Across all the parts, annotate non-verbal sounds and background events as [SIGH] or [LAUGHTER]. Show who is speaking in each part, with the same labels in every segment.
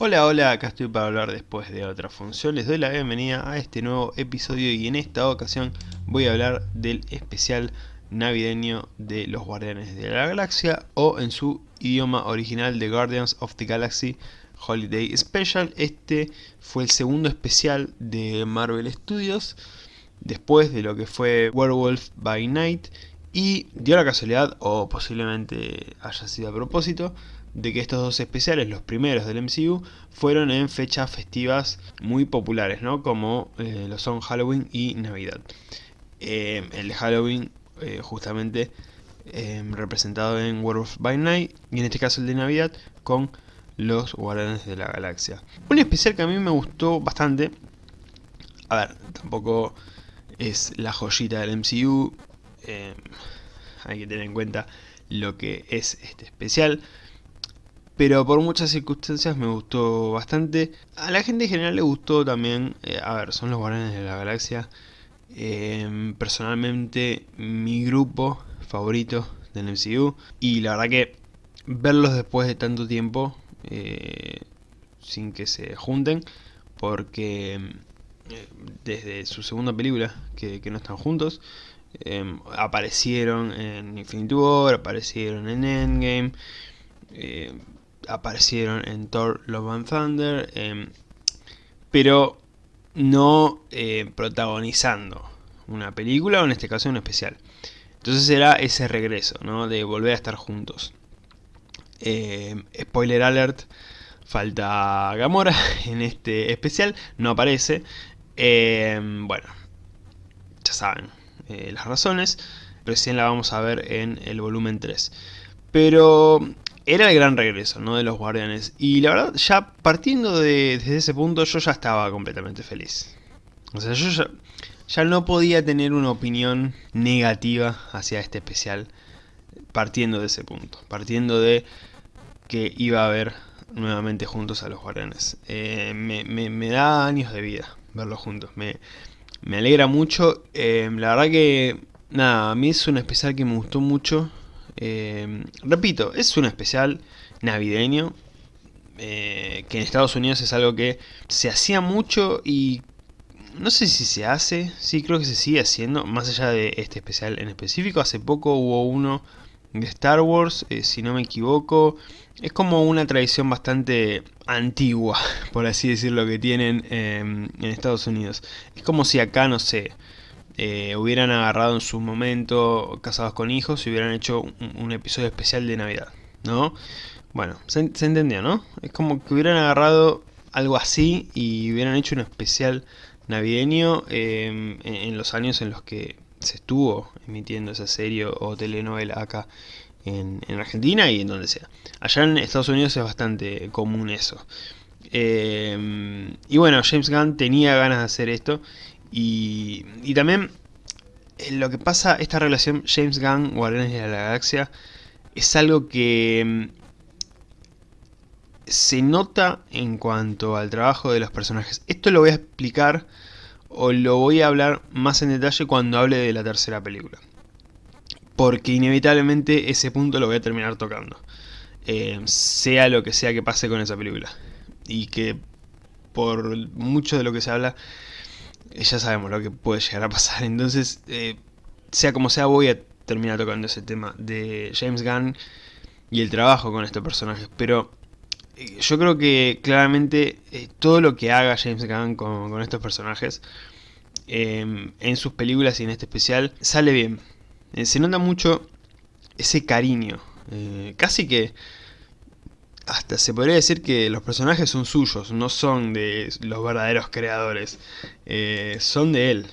Speaker 1: Hola, hola, acá estoy para hablar después de otra función. Les doy la bienvenida a este nuevo episodio y en esta ocasión voy a hablar del especial navideño de los Guardianes de la Galaxia o en su idioma original de Guardians of the Galaxy Holiday Special. Este fue el segundo especial de Marvel Studios después de lo que fue Werewolf by Night y dio la casualidad, o posiblemente haya sido a propósito, de que estos dos especiales, los primeros del MCU, fueron en fechas festivas muy populares, ¿no? Como eh, lo son Halloween y Navidad. Eh, el Halloween, eh, justamente, representado en Werewolf by Night, y en este caso el de Navidad, con los Guardianes de la Galaxia. Un especial que a mí me gustó bastante, a ver, tampoco es la joyita del MCU, hay que tener en cuenta lo que es este especial, pero por muchas circunstancias me gustó bastante. A la gente en general le gustó también, eh, a ver, son los Guardianes de la Galaxia. Em, personalmente, mi grupo favorito del MCU. Y la verdad que verlos después de tanto tiempo, eh, sin que se junten, porque em, desde su segunda película, que, no están juntos, em, aparecieron en Infinity War, aparecieron en Endgame, eh, aparecieron en Thor Love and Thunder, em, pero no eh, protagonizando una película o en este caso un especial. Entonces era ese regreso, ¿no? De volver a estar juntos. Em, spoiler alert, falta Gamora [LAUGHS] en este especial, no aparece. Em, bueno, ya saben eh, las razones, recién la vamos a ver en el volumen 3. Pero era el gran regreso ¿no? de los guardianes. Y la verdad, ya partiendo de, desde ese punto, yo ya estaba completamente feliz. O sea, yo ya, no podía tener una opinión negativa hacia este especial partiendo de ese punto. Partiendo de que iba a ver nuevamente juntos a los guardianes. Eh, me, da años de vida verlos juntos. Me, alegra mucho. Eh, la verdad que, nada, a mí es un especial que me gustó mucho. Eh, repito, es un especial navideño, eh, que en Estados Unidos es algo que se hacía mucho y no sé si se hace, sí creo que se sigue haciendo, más allá de este especial en específico, hace poco hubo uno de Star Wars, eh, si no me equivoco, es como una tradición bastante antigua, [LAUGHS] por así decirlo, que tienen en Estados Unidos. Es como si acá, no sé, eh, hubieran agarrado en su momento Casados con Hijos y hubieran hecho un, episodio especial de Navidad, ¿no? Bueno, se, entendió, ¿no? Es como que hubieran agarrado algo así y hubieran hecho un especial navideño em, en, los años en los que se estuvo emitiendo esa serie o telenovela acá en, Argentina y en donde sea. Allá en Estados Unidos es bastante común eso. Em, y bueno, James Gunn tenía ganas de hacer esto y, también eh, lo que pasa, esta relación James Gunn, Guardianes de la Galaxia, es algo que mm, se nota en cuanto al trabajo de los personajes. Esto lo voy a explicar o lo voy a hablar más en detalle cuando hable de la tercera película. Porque inevitablemente ese punto lo voy a terminar tocando. Eh, sea lo que sea que pase con esa película. Y que por mucho de lo que se habla ya sabemos lo que puede llegar a pasar. Entonces, eh, sea como sea, voy a terminar tocando ese tema de James Gunn y el trabajo con estos personajes. Pero eh, yo creo que claramente eh, todo lo que haga James Gunn con, estos personajes em, en sus películas y en este especial sale bien. se nota mucho ese cariño. casi que hasta se podría decir que los personajes son suyos, no son de los verdaderos creadores, eh, son de él.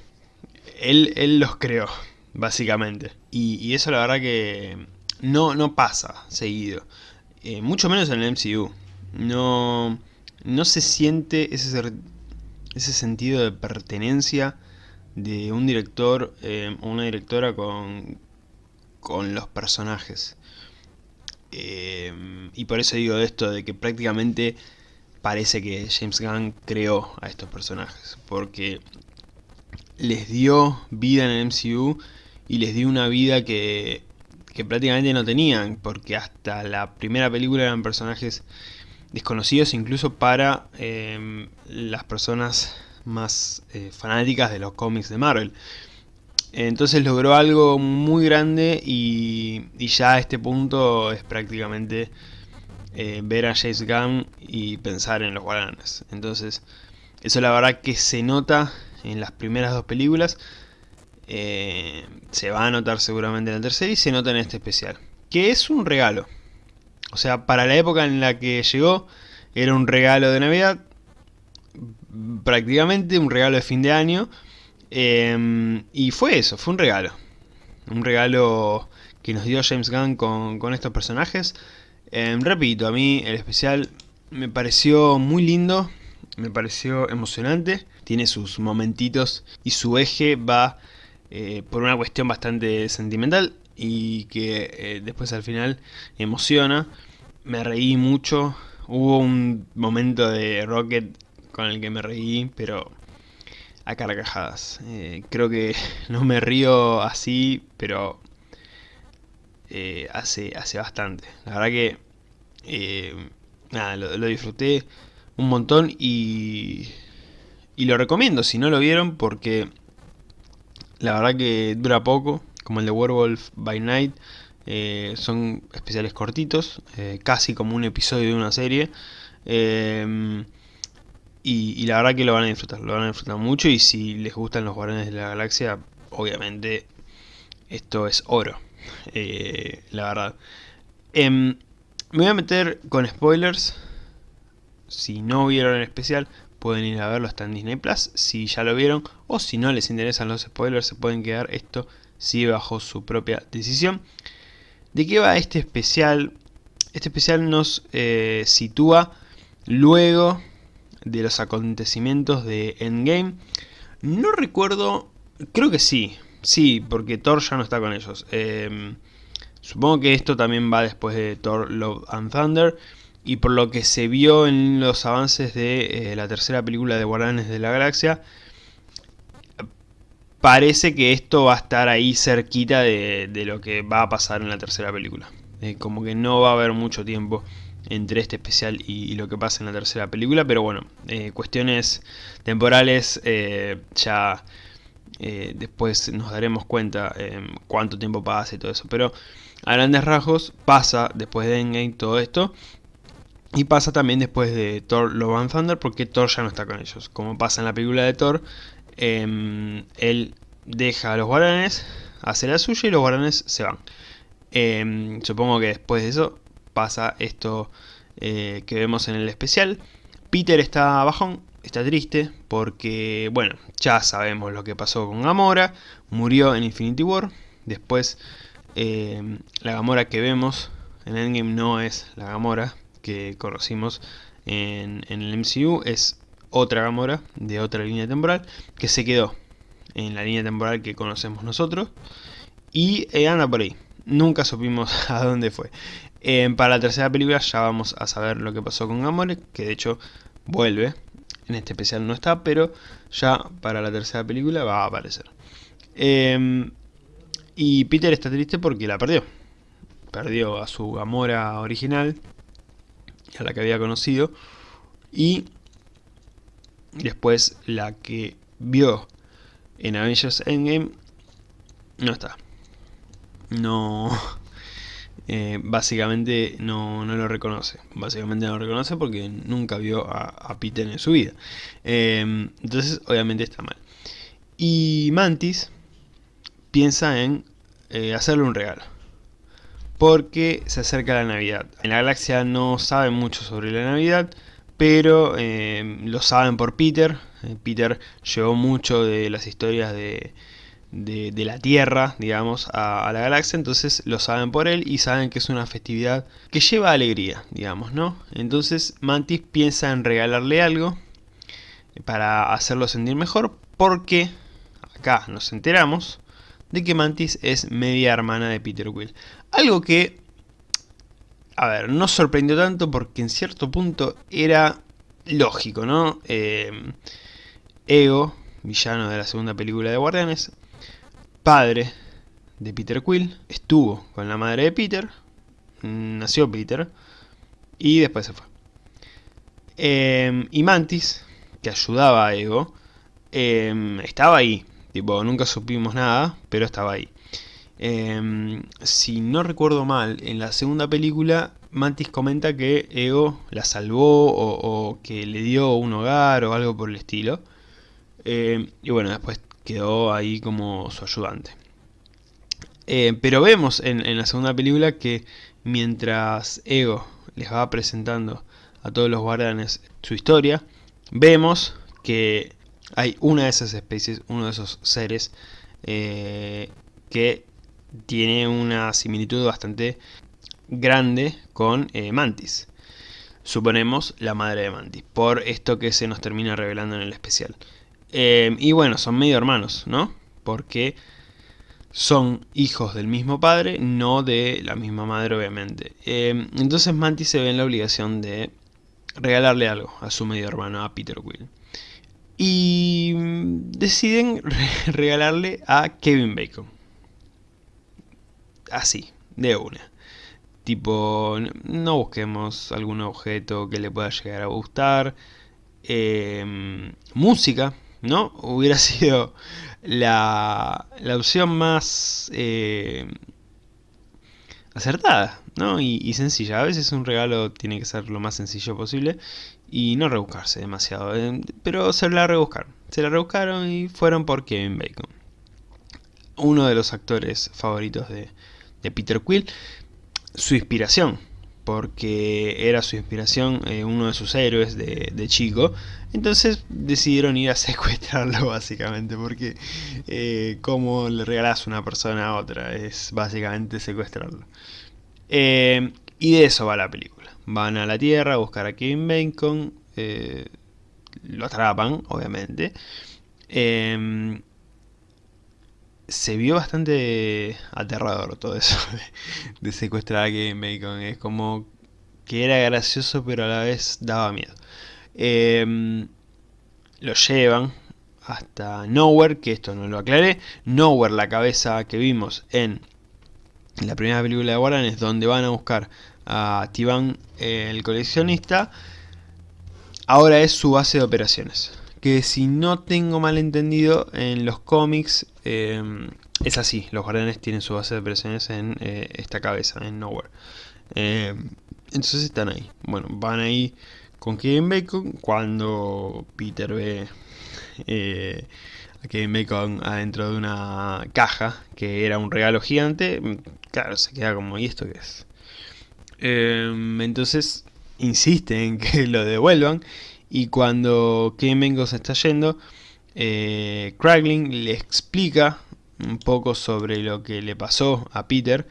Speaker 1: él. Él los creó, básicamente. Y, eso la verdad que no, no pasa seguido, eh, mucho menos en el MCU. No, no se siente ese, ese sentido de pertenencia de un director eh, o una directora con, con los personajes. Em, y por eso digo esto de que prácticamente parece que James Gunn creó a estos personajes. Porque les dio vida en el MCU y les dio una vida que, que prácticamente no tenían. Porque hasta la primera película eran personajes desconocidos incluso para em, las personas más eh, fanáticas de los cómics de Marvel. Entonces logró algo muy grande y, ya a este punto es prácticamente eh, ver a James Gunn y pensar en los Guardianes. Entonces eso la verdad que se nota en las primeras dos películas. Eh, se va a notar seguramente en la tercera y se nota en este especial. Que es un regalo. O sea, para la época en la que llegó, era un regalo de Navidad. Prácticamente un regalo de fin de año. Em, y fue eso, fue un regalo. Un regalo que nos dio James Gunn con, estos personajes. Em, repito, a mí el especial me pareció muy lindo. Me pareció emocionante. Tiene sus momentitos y su eje va eh, por una cuestión bastante sentimental y que eh, después al final emociona. Me reí mucho. Hubo un momento de Rocket con el que me reí, pero a carcajadas. Eh, creo que [LAUGHS] no me río así, pero hace, hace bastante. La verdad que nada, lo, disfruté un montón y, y lo recomiendo si no lo vieron porque la verdad que dura poco, como el de Werewolf by Night. Eh, son especiales cortitos, eh, casi como un episodio de una serie. Eh, y, la verdad que lo van a disfrutar, lo van a disfrutar mucho. Y si les gustan los Guardianes de la Galaxia, obviamente esto es oro. la verdad. Em, me voy a meter con spoilers. Si no vieron el especial, pueden ir a verlo, está en Disney Plus, si ya lo vieron, o si no les interesan los spoilers, se pueden quedar esto sigue bajo su propia decisión. ¿De qué va este especial? Este especial nos eh, sitúa luego de los acontecimientos de Endgame. No recuerdo, creo que sí, sí, porque Thor ya no está con ellos. Em, supongo que esto también va después de Thor Love and Thunder y por lo que se vio en los avances de eh, la tercera película de Guardianes de la Galaxia, parece que esto va a estar ahí cerquita de, lo que va a pasar en la tercera película. Eh, como que no va a haber mucho tiempo entre este especial y, lo que pasa en la tercera película, pero bueno, eh, cuestiones temporales ya después nos daremos cuenta cuánto tiempo pasa y todo eso, pero a grandes rasgos pasa después de Endgame todo esto y pasa también después de Thor Love and Thunder porque Thor ya no está con ellos. Como pasa en la película de Thor, em, él deja a los guaranes, hace la suya y los guaranes se van. Em, supongo que después de eso pasa esto eh, que vemos en el especial. Peter está bajón, está triste porque, bueno, ya sabemos lo que pasó con Gamora. Murió en Infinity War. Después, em, la Gamora que vemos en Endgame no es la Gamora que conocimos en, el MCU es otra Gamora de otra línea temporal que se quedó en la línea temporal que conocemos nosotros y eh, anda por ahí. Nunca supimos [LAUGHS] a dónde fue. Para la tercera película ya vamos a saber lo que pasó con Gamora, que de hecho vuelve. En este especial no está, pero ya para la tercera película va a aparecer. Em, y Peter está triste porque la perdió. Perdió a su Gamora original, a la que había conocido, y después la que vio en Avengers Endgame no está. No, eh, básicamente no, lo reconoce. Básicamente no lo reconoce porque nunca vio a, Peter en su vida. Em, entonces, obviamente está mal. Y Mantis piensa en eh, hacerle un regalo porque se acerca la Navidad. En la galaxia no saben mucho sobre la Navidad, pero eh, lo saben por Peter. Eh, Peter llevó mucho de las historias de, de, la Tierra, digamos, a, la galaxia, entonces lo saben por él y saben que es una festividad que lleva alegría, digamos, ¿no? Entonces Mantis piensa en regalarle algo para hacerlo sentir mejor, porque acá nos enteramos de que Mantis es media hermana de Peter Quill. Algo que, a ver, no sorprendió tanto porque en cierto punto era lógico, ¿no? Eh, Ego, villano de la segunda película de Guardianes, padre de Peter Quill, estuvo con la madre de Peter, nació Peter, y después se fue. Em, y Mantis, que ayudaba a Ego, em, estaba ahí. Tipo, nunca supimos nada, pero estaba ahí. Em, si no recuerdo mal, en la segunda película Mantis comenta que Ego la salvó o, que le dio un hogar o algo por el estilo. y bueno, después quedó ahí como su ayudante. pero vemos en, en la segunda película que mientras Ego les va presentando a todos los guardianes su historia, vemos que hay una de esas especies, uno de esos seres, eh, que tiene una similitud bastante grande con eh, Mantis. Suponemos la madre de Mantis, por esto que se nos termina revelando en el especial. Eh, y bueno, son medio hermanos, ¿no? Porque son hijos del mismo padre, no de la misma madre obviamente. Eh, entonces Mantis se ve en la obligación de regalarle algo a su medio hermano, a Peter Quill. Y deciden [LAUGHS] regalarle a Kevin Bacon. Así, de una. Tipo, no busquemos algún objeto que le pueda llegar a gustar. Eh, música, ¿no? Hubiera [LAUGHS] sido la, la opción más eh, acertada, ¿no? Y, sencilla. A veces un regalo tiene que ser lo más sencillo posible y no rebuscarse demasiado. Eh, pero se la rebuscaron. Se la rebuscaron y fueron por Kevin Bacon. Uno de los actores favoritos de, de Peter Quill. Su inspiración porque era su inspiración, eh, uno de sus héroes de, chico. Entonces decidieron ir a [LAUGHS] secuestrarlo básicamente, porque eh, como le regalas una persona a otra, es básicamente secuestrarlo. Eh, y de eso va la película. Van a la Tierra a buscar a Kevin Bacon, lo atrapan, obviamente se vio bastante aterrador todo eso [LAUGHS] de, secuestrar a Kevin Bacon. Es como que era gracioso pero a la vez daba miedo. Em, lo llevan hasta Nowhere, que esto no lo aclaré. Nowhere, la cabeza que vimos en la primera película de Warren, es donde van a buscar a Tivan el coleccionista. Ahora es su base de operaciones que si no tengo mal entendido, en los cómics em, es así. Los guardianes tienen su base de operaciones en eh, esta cabeza, en Nowhere. Em, entonces están ahí. Bueno, van ahí con Kevin Bacon cuando Peter ve eh, a Kevin Bacon adentro de una caja que era un regalo gigante. Claro, se queda como, ¿y esto qué es? Em, entonces insiste en que [LAUGHS] lo devuelvan y cuando Kevin se está yendo, eh, le explica un poco sobre lo que le pasó a Peter,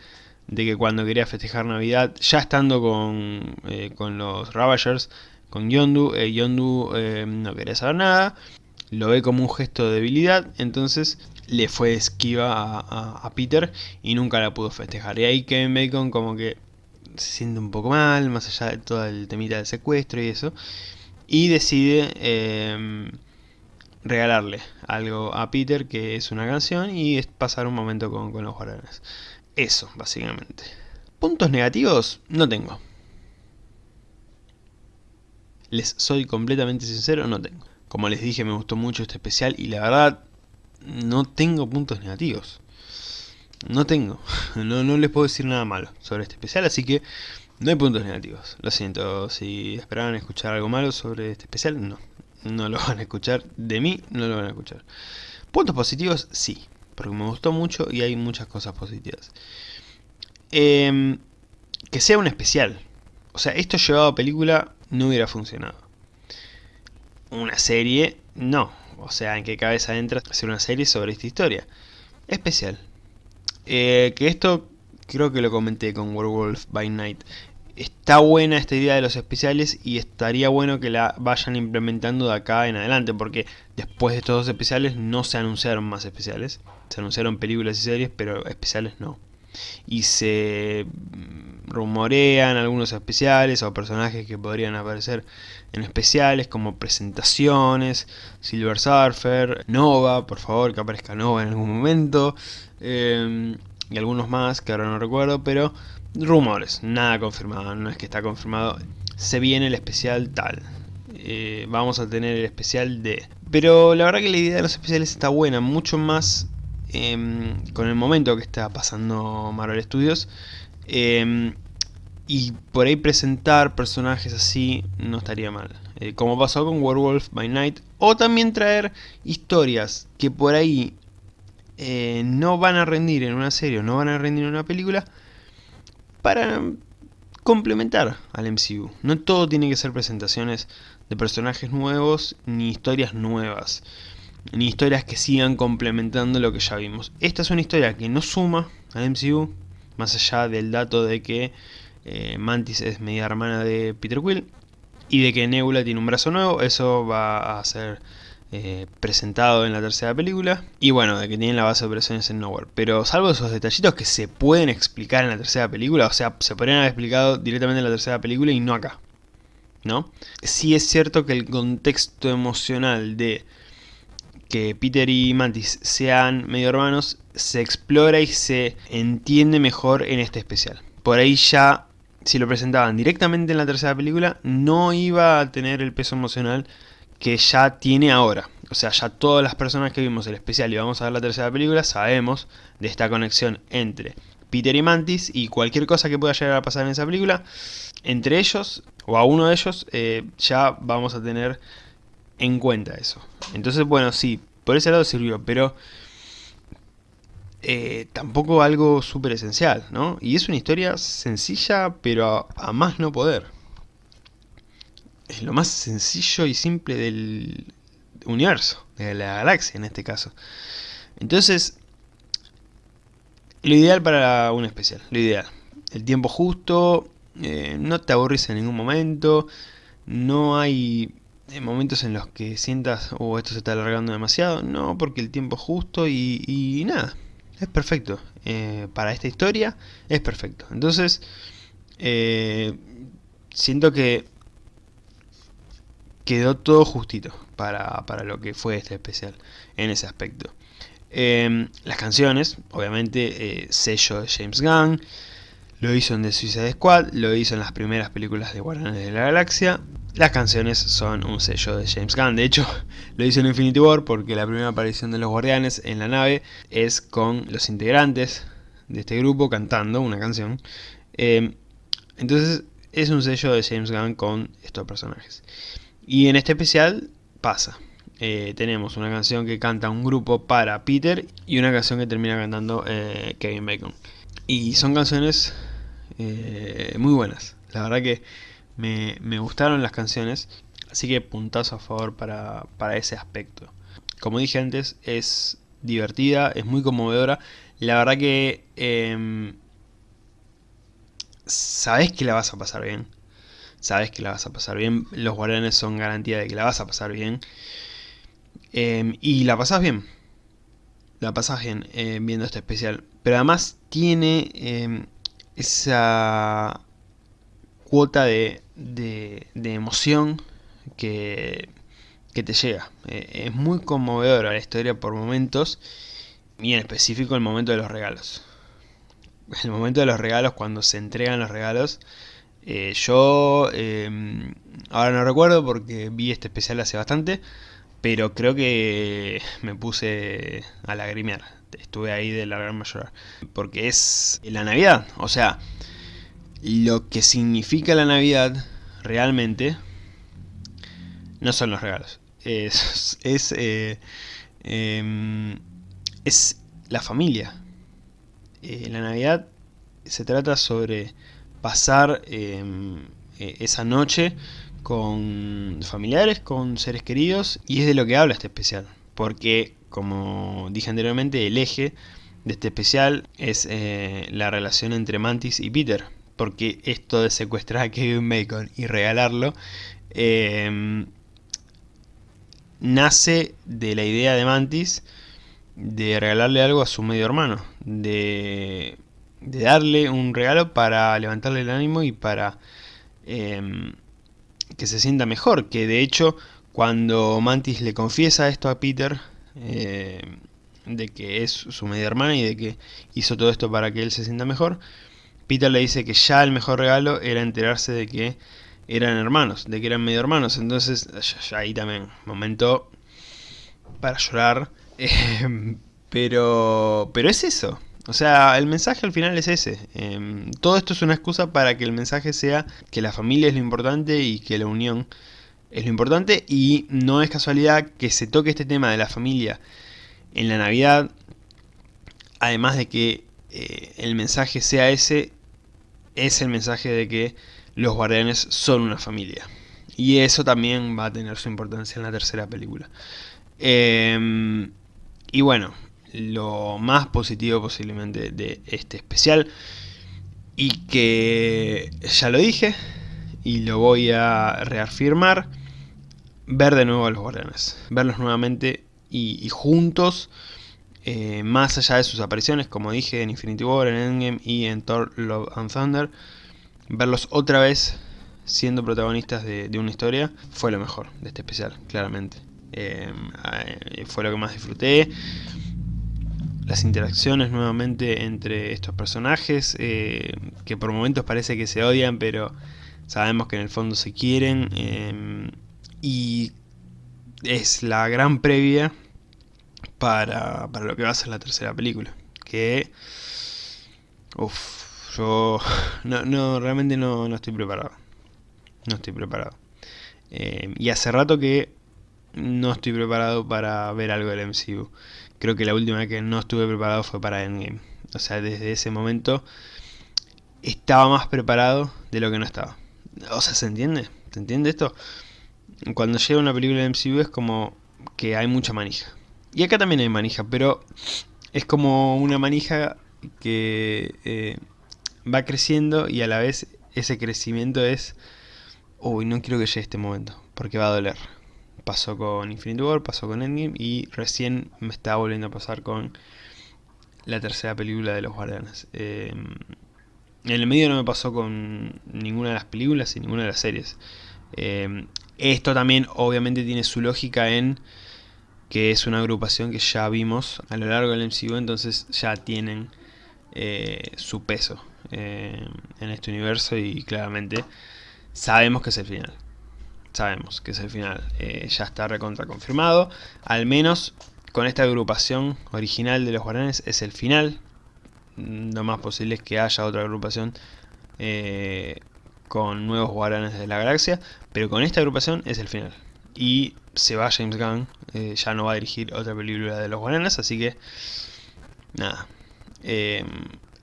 Speaker 1: de que cuando quería festejar Navidad, ya estando con, eh, con los Ravagers, con Yondu, eh, Yondu eh, no quería saber nada, lo ve como un gesto de debilidad, entonces le fue esquiva a, Peter y nunca la pudo festejar. Y ahí Kevin Bacon como que se siente un poco mal, más allá de todo el temita del secuestro y eso y decide em, regalarle algo a Peter que es una canción y es pasar un momento con, los guardianes. Eso, básicamente. Puntos negativos no tengo. Les soy completamente sincero, no tengo. Como les dije, me gustó mucho este especial y la verdad no tengo puntos negativos. No tengo. [LAUGHS] No, no les puedo decir nada malo sobre este especial, así que no hay puntos negativos, lo siento, si esperaban escuchar algo malo sobre este especial, no. No lo van a escuchar, de mí no lo van a escuchar. Puntos positivos, sí, porque me gustó mucho y hay muchas cosas positivas. Em, que sea un especial. O sea, esto llevado a película no hubiera funcionado. Una serie, no. O sea, ¿en qué cabeza entra hacer una serie sobre esta historia? Especial. Eh, que esto creo que lo comenté con Werewolf by Night, está buena esta idea de los especiales y estaría bueno que la vayan implementando de acá en adelante, porque después de estos dos especiales no se anunciaron más especiales, se anunciaron películas y series, pero especiales no. Y se mm, rumorean algunos especiales o personajes que podrían aparecer en especiales como presentaciones, Silver Surfer, Nova, por favor que aparezca Nova en algún momento, eh, y algunos más que ahora no recuerdo, pero rumores, nada confirmado, no es que está confirmado, se viene el especial tal. eh, vamos a tener el especial de... Pero la verdad que la idea de los especiales está buena, mucho más em, con el momento que está pasando Marvel Studios. Em, y por ahí presentar personajes así no estaría mal. Eh, como pasó con Werewolf by Night. O también traer historias que por ahí eh, no van a rendir en una serie o no van a rendir en una película. Para complementar al MCU. No todo tiene que ser presentaciones de personajes nuevos ni historias nuevas. Ni historias que sigan complementando lo que ya vimos. Esta es una historia que no suma al MCU. Más allá del dato de que eh, Mantis es media hermana de Peter Quill y de que Nebula tiene un brazo nuevo, eso va a ser eh, presentado en la tercera película y bueno, de que tienen la base de operaciones en Nowhere, pero salvo esos detallitos que se pueden explicar en la tercera película, o sea, se podrían haber explicado directamente en la tercera película y no acá, ¿no? Sí es cierto que el contexto emocional de que Peter y Mantis sean medio hermanos se explora y se entiende mejor en este especial. Por ahí ya si lo presentaban directamente en la tercera película, no iba a tener el peso emocional que ya tiene ahora. O sea, ya todas las personas que vimos el especial y vamos a ver la tercera película, sabemos de esta conexión entre Peter y Mantis y cualquier cosa que pueda llegar a pasar en esa película, entre ellos, o a uno de ellos, eh, ya vamos a tener en cuenta eso. Entonces, bueno, sí, por ese lado sirvió, pero eh, tampoco algo súper esencial, ¿no? Y es una historia sencilla, pero a, más no poder. Es lo más sencillo y simple del universo, de la galaxia en este caso. Entonces, lo ideal para un especial, lo ideal. El tiempo justo, eh, no te aburrís en ningún momento, no hay eh, momentos en los que sientas, oh, esto se está alargando demasiado, no, porque el tiempo es justo y, nada, es perfecto. Eh, para esta historia es perfecto. Entonces, siento que quedó todo justito para, lo que fue este especial en ese aspecto. Em, las canciones, obviamente, eh, sello de James Gunn, lo hizo en The Suicide Squad, lo hizo en las primeras películas de Guardianes de la Galaxia, las canciones son un sello de James Gunn, de hecho [LAUGHS] lo hizo en Infinity War porque la primera aparición de los guardianes en la nave es con los integrantes de este grupo cantando una canción. Eh, entonces es un sello de James Gunn con estos personajes. Y en este especial pasa. Eh, tenemos una canción que canta un grupo para Peter y una canción que termina cantando eh, Kevin Bacon. Y son canciones muy buenas. La verdad que me, gustaron las canciones, así que puntazo a favor para, ese aspecto. Como dije antes, es divertida, es muy conmovedora. La verdad que eh, sabes que la vas a pasar bien. Sabes que la vas a pasar bien. Los guardianes son garantía de que la vas a pasar bien. Em, y la pasas bien. La pasas bien eh, viendo este especial. Pero además tiene em, esa cuota de, de, emoción que, que, te llega. Eh, es muy conmovedora la historia por momentos y en específico el momento de los regalos. El momento de los regalos, cuando se entregan los regalos, eh, yo em, ahora no recuerdo porque vi este especial hace bastante, pero creo que me puse a lagrimear. Estuve ahí de la gran mayor. Porque es la Navidad, o sea, lo que significa la Navidad realmente no son los regalos. Es, es, eh, em, es la familia. Eh, la Navidad se trata sobre pasar em, e, esa noche con familiares, con seres queridos, y es de lo que habla este especial. Porque, como dije anteriormente, el eje de este especial es eh, la relación entre Mantis y Peter porque esto de secuestrar a Kevin Bacon y regalarlo em, nace de la idea de Mantis de regalarle algo a su medio hermano, de, darle un regalo para levantarle el ánimo y para em, que se sienta mejor, que de hecho cuando Mantis le confiesa esto a Peter, em, de que es su media hermana y de que hizo todo esto para que él se sienta mejor, Peter le dice que ya el mejor regalo era enterarse de que eran hermanos, de que eran medio hermanos. Entonces, ahí también, momento para llorar. [LAUGHS] Eh, pero, pero es eso. O sea, el mensaje al final es ese. Em, todo esto es una excusa para que el mensaje sea que la familia es lo importante y que la unión es lo importante. Y no es casualidad que se toque este tema de la familia en la Navidad. Además de que eh, el mensaje sea ese, es el mensaje de que los guardianes son una familia. Y eso también va a tener su importancia en la tercera película. Em, y bueno, lo más positivo posiblemente de este especial. Y que ya lo dije y lo voy a reafirmar. Ver de nuevo a los guardianes. Verlos nuevamente y, juntos. Eh, más allá de sus apariciones, como dije, en Infinity War, en Endgame y en Thor Love and Thunder. Verlos otra vez siendo protagonistas de, una historia fue lo mejor de este especial, claramente. Eh, eh, fue lo que más disfruté las interacciones nuevamente entre estos personajes, eh, que por momentos parece que se odian, pero sabemos que en el fondo se quieren, eh, y es la gran previa para, para, lo que va a ser la tercera película, que... Uff, yo [LAUGHS] no, no, realmente no, no, estoy preparado, no estoy preparado. Eh, y hace rato que no estoy preparado para ver algo del MCU. Creo que la última vez que no estuve preparado fue para Endgame. O sea, desde ese momento estaba más preparado de lo que no estaba. O sea, ¿se entiende? ¿Se entiende esto? Cuando llega una película de MCU es como que hay mucha manija. Y acá también hay manija, pero es como una manija que eh, va creciendo y a la vez ese crecimiento es... Uy, no quiero que llegue este momento, porque va a doler pasó con Infinity War, pasó con Endgame y recién me está volviendo a pasar con la tercera película de los Guardianes. Em, en el medio no me pasó con ninguna de las películas y ninguna de las series. Em, esto también obviamente tiene su lógica en que es una agrupación que ya vimos a lo largo del MCU, entonces ya tienen eh, su peso en este universo y claramente sabemos que es el final sabemos que es el final. Eh, ya está recontra confirmado. Al menos con esta agrupación original de los guardianes es el final. Lo más posible es que haya otra agrupación eh, con nuevos guardianes de la galaxia. Pero con esta agrupación es el final. Y se va James Gunn. Eh, ya no va a dirigir otra película de los guardianes. Así que... Nada.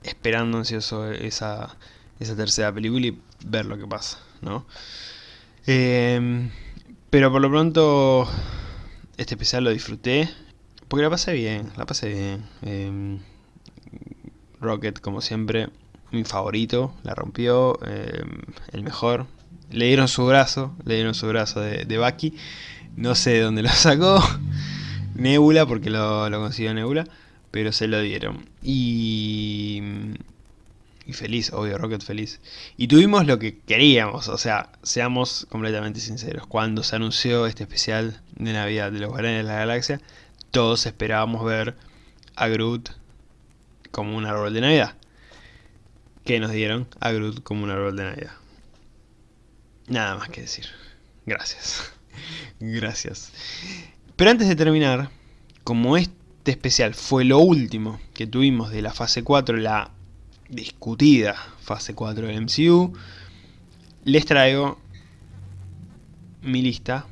Speaker 1: esperando ansioso esa, esa tercera película y ver lo que pasa. ¿no? Em, pero por lo pronto, este especial lo disfruté. Porque la pasé bien, la pasé bien. Em, Rocket, como siempre, mi favorito, la rompió, em, el mejor. Le dieron su brazo, le dieron su brazo de, de Bucky. No sé de dónde lo sacó. [LAUGHS] Nebula, porque lo, lo consiguió Nebula. Pero se lo dieron. Y y feliz, obvio, Rocket feliz. Y tuvimos lo que queríamos, o sea, seamos completamente sinceros. Cuando se anunció este especial de Navidad de los Guardianes de la Galaxia, todos esperábamos ver a Groot como un árbol de Navidad. ¿Qué nos dieron? A Groot como un árbol de Navidad. Nada más que decir. Gracias. [LAUGHS] Gracias. Pero antes de terminar, como este especial fue lo último que tuvimos de la fase 4, la discutida fase 4 del MCU, les traigo mi lista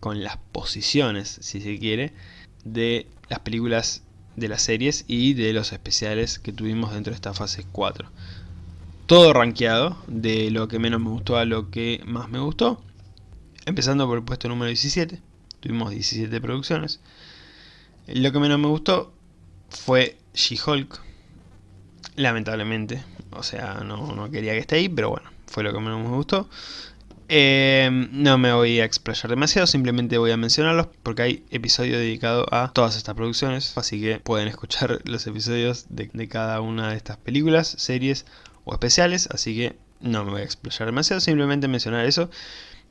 Speaker 1: con las posiciones, si se quiere, de las películas de las series y de los especiales que tuvimos dentro de esta fase 4. Todo rankeado, de lo que menos me gustó a lo que más me gustó. Empezando por el puesto número 17, tuvimos 17 producciones. Lo que menos me gustó fue She-Hulk, lamentablemente. O sea, no, quería que esté ahí, pero bueno, fue lo que menos me gustó. Eh, no me voy a explayar demasiado, simplemente voy a mencionarlos porque hay episodio dedicado a todas estas producciones, así que pueden escuchar [LAUGHS] los episodios de, cada una de estas películas, series o especiales, así que no me voy a explayar demasiado, simplemente mencionar eso.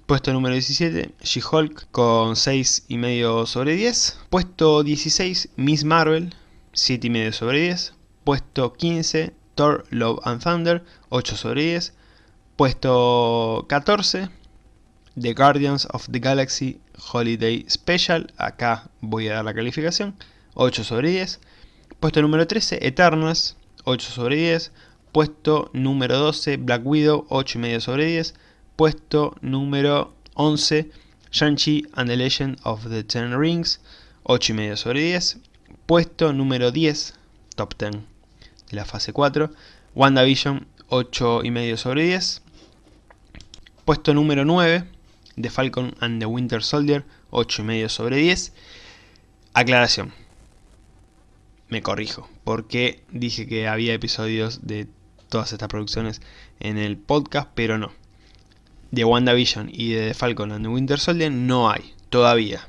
Speaker 1: Puesto número 17, She-Hulk con 6,5 sobre 10. Puesto 16, Miss Marvel, 7,5 sobre 10. Puesto 15, Thor Love and Thunder, 8 sobre 10. Puesto 14, The Guardians of the Galaxy Holiday Special. Acá voy a dar la calificación. 8 sobre 10. Puesto número 13, Eternals. 8 sobre 10. Puesto número 12, Black Widow. 8,5 sobre 10. Puesto número 11, Shang-Chi and the Legend of the Ten Rings. 8,5 sobre 10. Puesto número 10, top 10 de la fase 4. WandaVision, 8,5 sobre 10. Puesto número 9, The Falcon and the Winter Soldier, 8,5 sobre 10. Aclaración. Me corrijo, porque dije que había episodios de todas estas producciones en el podcast, pero no. De WandaVision y de The Falcon and the Winter Soldier no hay, todavía.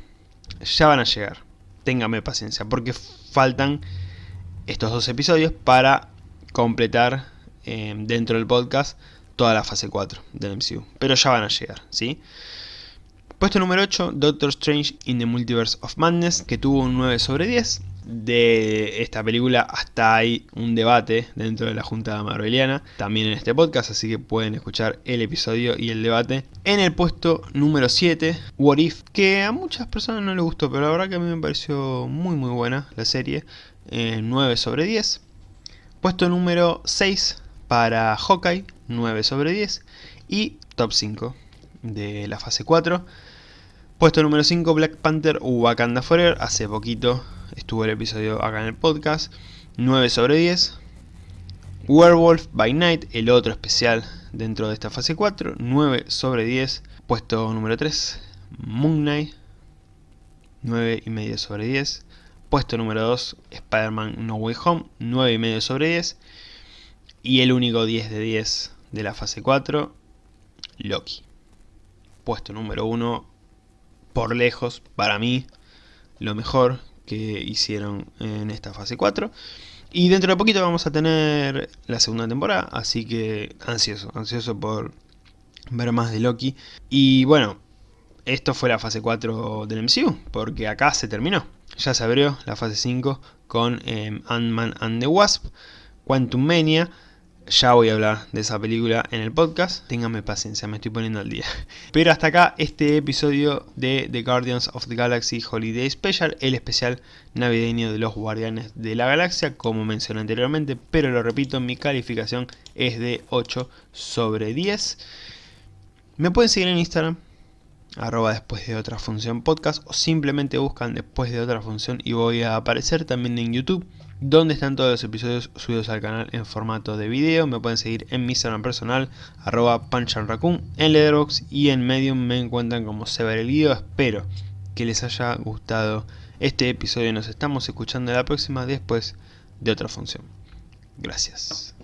Speaker 1: Ya van a llegar téngame paciencia, porque faltan estos dos episodios para completar eh, dentro del podcast toda la fase 4 del MCU. Pero ya van a llegar, ¿sí? Puesto número 8, Doctor Strange in the Multiverse of Madness, que tuvo un 9 sobre 10 de esta película hasta hay un debate dentro de la Junta Marveliana, también en este podcast, así que pueden escuchar el episodio y el debate. En el puesto número 7, What If, que a muchas personas no les gustó, pero la verdad que a mí me pareció muy muy buena la serie, 9 eh, sobre 10. Puesto número 6 para Hawkeye, 9 sobre 10. Y top 5 de la fase 4. Puesto número 5, Black Panther Wakanda Forever, hace poquito estuvo el episodio acá en el podcast, 9 sobre 10. Werewolf by Night, el otro especial dentro de esta fase 4, 9 sobre 10. Puesto número 3, Moon Knight, 9 y medio sobre 10. Puesto número 2, Spider-Man No Way Home, 9 y medio sobre 10. Y el único 10 de 10 de la fase 4, Loki. Puesto número 1, por lejos, para mí, lo mejor que hicieron en esta fase 4. Y dentro de poquito vamos a tener la segunda temporada, así que ansioso, ansioso por ver más de Loki. Y bueno, esto fue la fase 4 del MCU, porque acá se terminó. Ya se abrió la fase 5 con eh, Ant-Man and the Wasp, Quantum Mania, ya voy a hablar de esa película en el podcast, ténganme paciencia, me estoy poniendo al día. [LAUGHS] Pero hasta acá este episodio de The Guardians of the Galaxy Holiday Special, el especial navideño de los Guardianes de la Galaxia, como mencioné anteriormente, pero lo repito, mi calificación es de 8 sobre 10. Me pueden seguir en Instagram, arroba después de otra función podcast, o simplemente buscan después de otra función y voy a aparecer también en YouTube donde están todos los episodios subidos al canal en formato de video. Me pueden seguir en mi Instagram personal, arroba punchanraccoon, en Letterboxd y en Medium me encuentran como Sever el Guido. Espero que les haya gustado este episodio. Nos estamos escuchando la próxima después de otra función. Gracias.